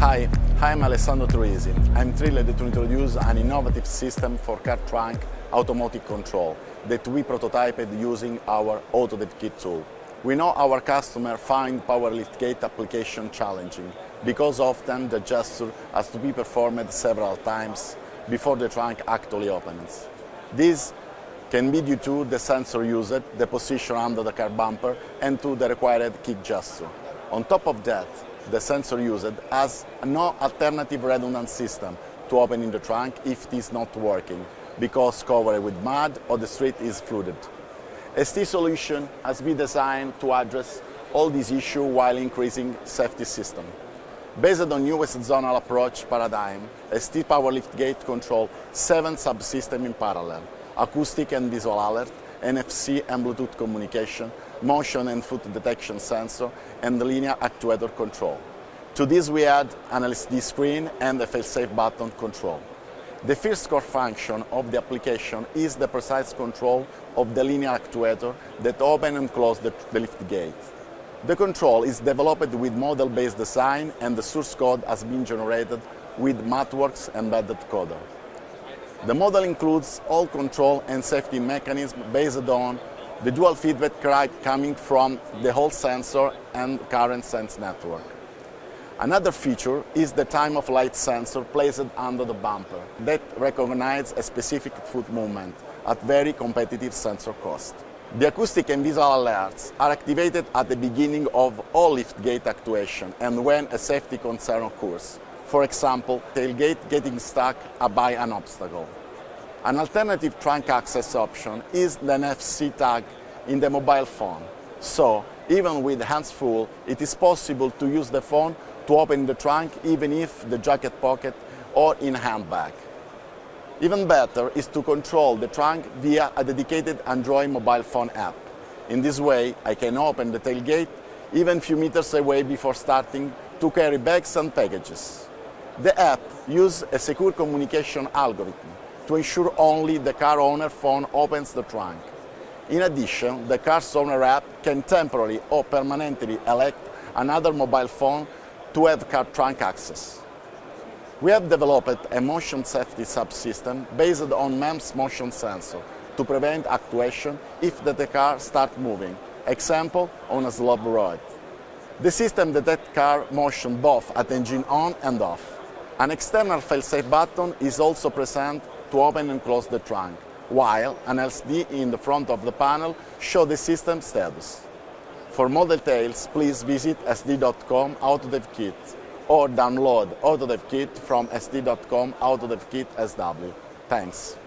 Hi, I'm Alessandro Troisi. I'm thrilled to introduce an innovative system for car trunk automatic control that we prototyped using our AutoDevKit tool. We know our customers find power liftgate application challenging because often the gesture has to be performed several times before the trunk actually opens. This can be due to the sensor used, the position under the car bumper, and to the required kick gesture. On top of that, the sensor used has no alternative redundant system to open in the trunk if it is not working, because covered with mud or the street is flooded. ST solution has been designed to address all these issues while increasing safety system. Based on newest zonal approach paradigm, ST Power Lift Gate control seven subsystems in parallel, acoustic and visual alert, NFC and Bluetooth communication, motion and foot detection sensor, and linear actuator control. To this we add an LCD screen and a fail-safe button control. The first core function of the application is the precise control of the linear actuator that open and close the, the lift gate. The control is developed with model-based design and the source code has been generated with MathWorks embedded coder. The model includes all control and safety mechanisms based on the dual feedback coming from the Hall sensor and current sense network. Another feature is the time of flight sensor placed under the bumper that recognizes a specific foot movement at very competitive sensor cost. The acoustic and visual alerts are activated at the beginning of all lift gate actuation and when a safety concern occurs. For example, tailgate getting stuck by an obstacle. An alternative trunk access option is the NFC tag in the mobile phone. So, even with hands full, it is possible to use the phone to open the trunk even if the jacket pocket or in handbag. Even better is to control the trunk via a dedicated Android mobile phone app. In this way, I can open the tailgate even few meters away before starting to carry bags and packages. The app uses a secure communication algorithm to ensure only the car owner phone opens the trunk. In addition, the car's owner app can temporarily or permanently elect another mobile phone to have car trunk access. We have developed a motion safety subsystem based on MEMS motion sensor to prevent actuation if the car starts moving, example on a slope road. The system detects car motion both at engine on and off. An external fail-safe button is also present to open and close the trunk, while an LCD in the front of the panel shows the system status. For more details, please visit st.com AutoDevKit or download AutoDevKit from st.com AutoDevKit SW. Thanks.